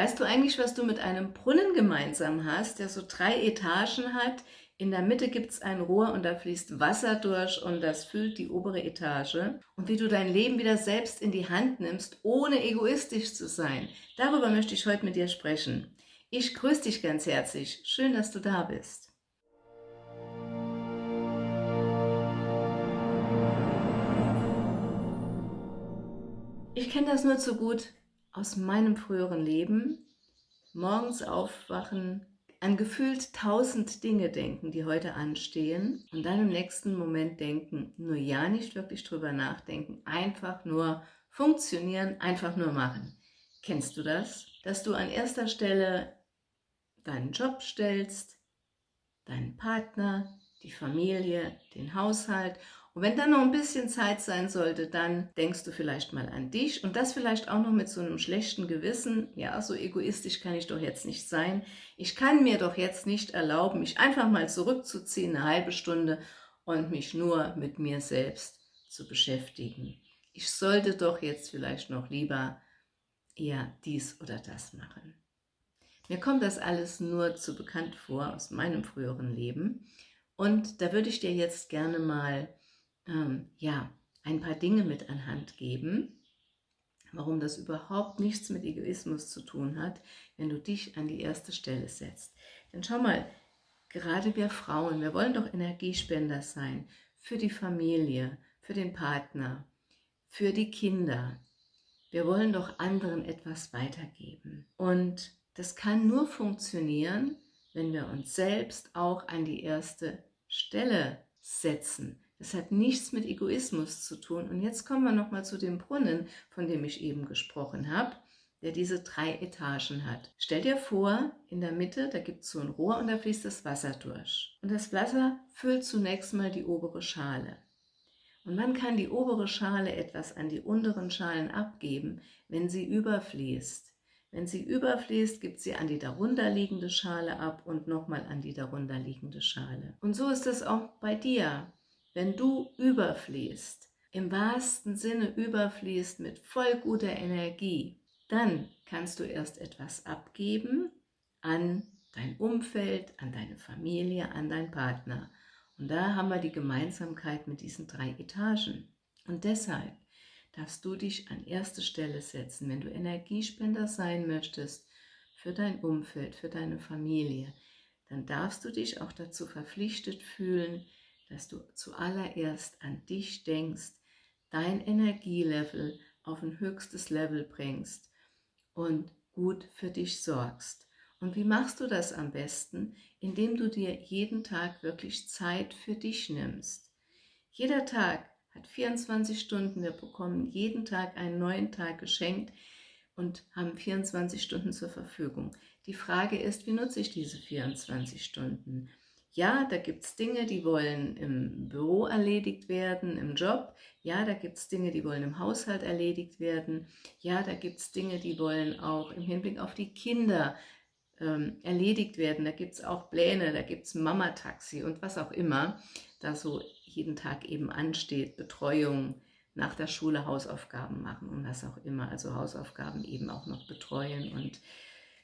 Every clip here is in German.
Weißt du eigentlich, was du mit einem Brunnen gemeinsam hast, der so drei Etagen hat? In der Mitte gibt es ein Rohr und da fließt Wasser durch und das füllt die obere Etage. Und wie du dein Leben wieder selbst in die Hand nimmst, ohne egoistisch zu sein, darüber möchte ich heute mit dir sprechen. Ich grüße dich ganz herzlich. Schön, dass du da bist. Ich kenne das nur zu gut aus meinem früheren Leben. Morgens aufwachen, an gefühlt tausend Dinge denken, die heute anstehen und dann im nächsten Moment denken, nur ja nicht wirklich drüber nachdenken, einfach nur funktionieren, einfach nur machen. Kennst du das? Dass du an erster Stelle deinen Job stellst, deinen Partner, die Familie, den Haushalt und wenn dann noch ein bisschen Zeit sein sollte, dann denkst du vielleicht mal an dich und das vielleicht auch noch mit so einem schlechten Gewissen. Ja, so egoistisch kann ich doch jetzt nicht sein. Ich kann mir doch jetzt nicht erlauben, mich einfach mal zurückzuziehen, eine halbe Stunde und mich nur mit mir selbst zu beschäftigen. Ich sollte doch jetzt vielleicht noch lieber eher dies oder das machen. Mir kommt das alles nur zu bekannt vor aus meinem früheren Leben und da würde ich dir jetzt gerne mal ähm, ja, ein paar Dinge mit anhand geben, warum das überhaupt nichts mit Egoismus zu tun hat, wenn du dich an die erste Stelle setzt. Denn schau mal, gerade wir Frauen, wir wollen doch Energiespender sein für die Familie, für den Partner, für die Kinder. Wir wollen doch anderen etwas weitergeben. Und das kann nur funktionieren, wenn wir uns selbst auch an die erste Stelle setzen, das hat nichts mit Egoismus zu tun. Und jetzt kommen wir nochmal zu dem Brunnen, von dem ich eben gesprochen habe, der diese drei Etagen hat. Stell dir vor, in der Mitte, da gibt es so ein Rohr und da fließt das Wasser durch. Und das Wasser füllt zunächst mal die obere Schale. Und man kann die obere Schale etwas an die unteren Schalen abgeben, wenn sie überfließt. Wenn sie überfließt, gibt sie an die darunterliegende Schale ab und nochmal an die darunterliegende Schale. Und so ist es auch bei dir. Wenn du überfließt, im wahrsten Sinne überfließt mit voll guter Energie, dann kannst du erst etwas abgeben an dein Umfeld, an deine Familie, an deinen Partner. Und da haben wir die Gemeinsamkeit mit diesen drei Etagen. Und deshalb darfst du dich an erste Stelle setzen, wenn du Energiespender sein möchtest für dein Umfeld, für deine Familie, dann darfst du dich auch dazu verpflichtet fühlen, dass du zuallererst an dich denkst, dein Energielevel auf ein höchstes Level bringst und gut für dich sorgst. Und wie machst du das am besten? Indem du dir jeden Tag wirklich Zeit für dich nimmst. Jeder Tag hat 24 Stunden, wir bekommen jeden Tag einen neuen Tag geschenkt und haben 24 Stunden zur Verfügung. Die Frage ist, wie nutze ich diese 24 Stunden? Ja, da gibt es Dinge, die wollen im Büro erledigt werden, im Job. Ja, da gibt es Dinge, die wollen im Haushalt erledigt werden. Ja, da gibt es Dinge, die wollen auch im Hinblick auf die Kinder ähm, erledigt werden. Da gibt es auch Pläne, da gibt es Mama-Taxi und was auch immer da so jeden Tag eben ansteht. Betreuung, nach der Schule Hausaufgaben machen und was auch immer. Also Hausaufgaben eben auch noch betreuen und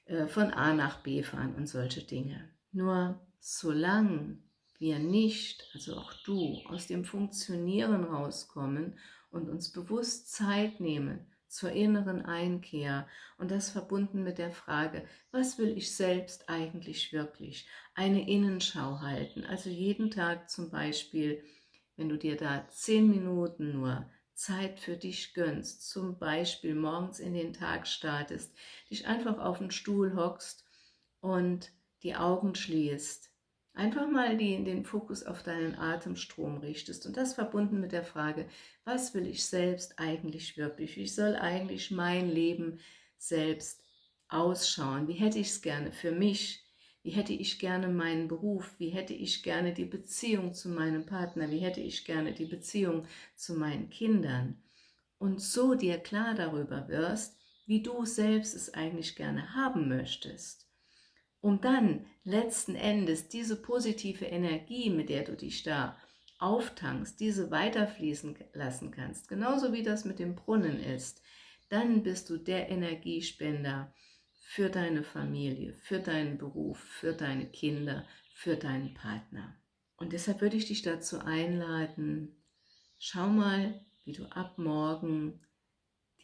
äh, von A nach B fahren und solche Dinge. Nur solange wir nicht, also auch du, aus dem Funktionieren rauskommen und uns bewusst Zeit nehmen zur inneren Einkehr und das verbunden mit der Frage, was will ich selbst eigentlich wirklich? Eine Innenschau halten, also jeden Tag zum Beispiel, wenn du dir da zehn Minuten nur Zeit für dich gönnst, zum Beispiel morgens in den Tag startest, dich einfach auf den Stuhl hockst und die Augen schließt Einfach mal die, den Fokus auf deinen Atemstrom richtest und das verbunden mit der Frage, was will ich selbst eigentlich wirklich? Wie soll eigentlich mein Leben selbst ausschauen? Wie hätte ich es gerne für mich? Wie hätte ich gerne meinen Beruf? Wie hätte ich gerne die Beziehung zu meinem Partner? Wie hätte ich gerne die Beziehung zu meinen Kindern? Und so dir klar darüber wirst, wie du selbst es eigentlich gerne haben möchtest um dann letzten Endes diese positive Energie, mit der du dich da auftankst, diese weiterfließen lassen kannst, genauso wie das mit dem Brunnen ist, dann bist du der Energiespender für deine Familie, für deinen Beruf, für deine Kinder, für deinen Partner. Und deshalb würde ich dich dazu einladen, schau mal, wie du ab morgen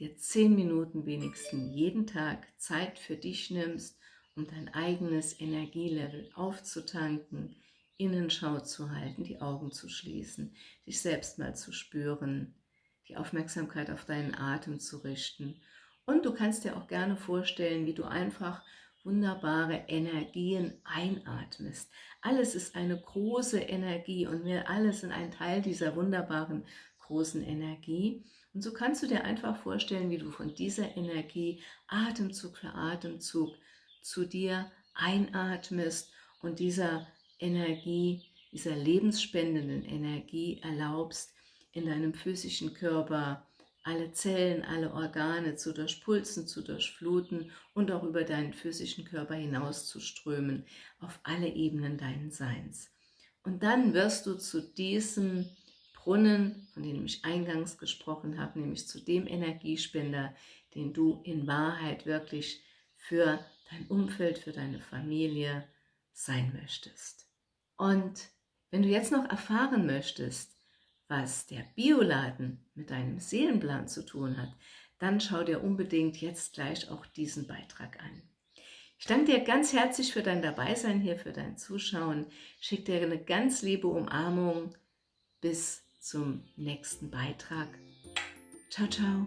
dir zehn Minuten wenigstens jeden Tag Zeit für dich nimmst, um dein eigenes Energielevel aufzutanken, Innenschau zu halten, die Augen zu schließen, dich selbst mal zu spüren, die Aufmerksamkeit auf deinen Atem zu richten. Und du kannst dir auch gerne vorstellen, wie du einfach wunderbare Energien einatmest. Alles ist eine große Energie und wir alle sind ein Teil dieser wunderbaren großen Energie. Und so kannst du dir einfach vorstellen, wie du von dieser Energie Atemzug für Atemzug zu dir einatmest und dieser Energie, dieser lebensspendenden Energie erlaubst, in deinem physischen Körper alle Zellen, alle Organe zu durchpulsen, zu durchfluten und auch über deinen physischen Körper hinaus zu strömen, auf alle Ebenen deines Seins. Und dann wirst du zu diesem Brunnen, von dem ich eingangs gesprochen habe, nämlich zu dem Energiespender, den du in Wahrheit wirklich für dein Umfeld, für deine Familie sein möchtest. Und wenn du jetzt noch erfahren möchtest, was der Bioladen mit deinem Seelenplan zu tun hat, dann schau dir unbedingt jetzt gleich auch diesen Beitrag an. Ich danke dir ganz herzlich für dein Dabeisein hier, für dein Zuschauen. Ich schicke dir eine ganz liebe Umarmung. Bis zum nächsten Beitrag. Ciao, ciao.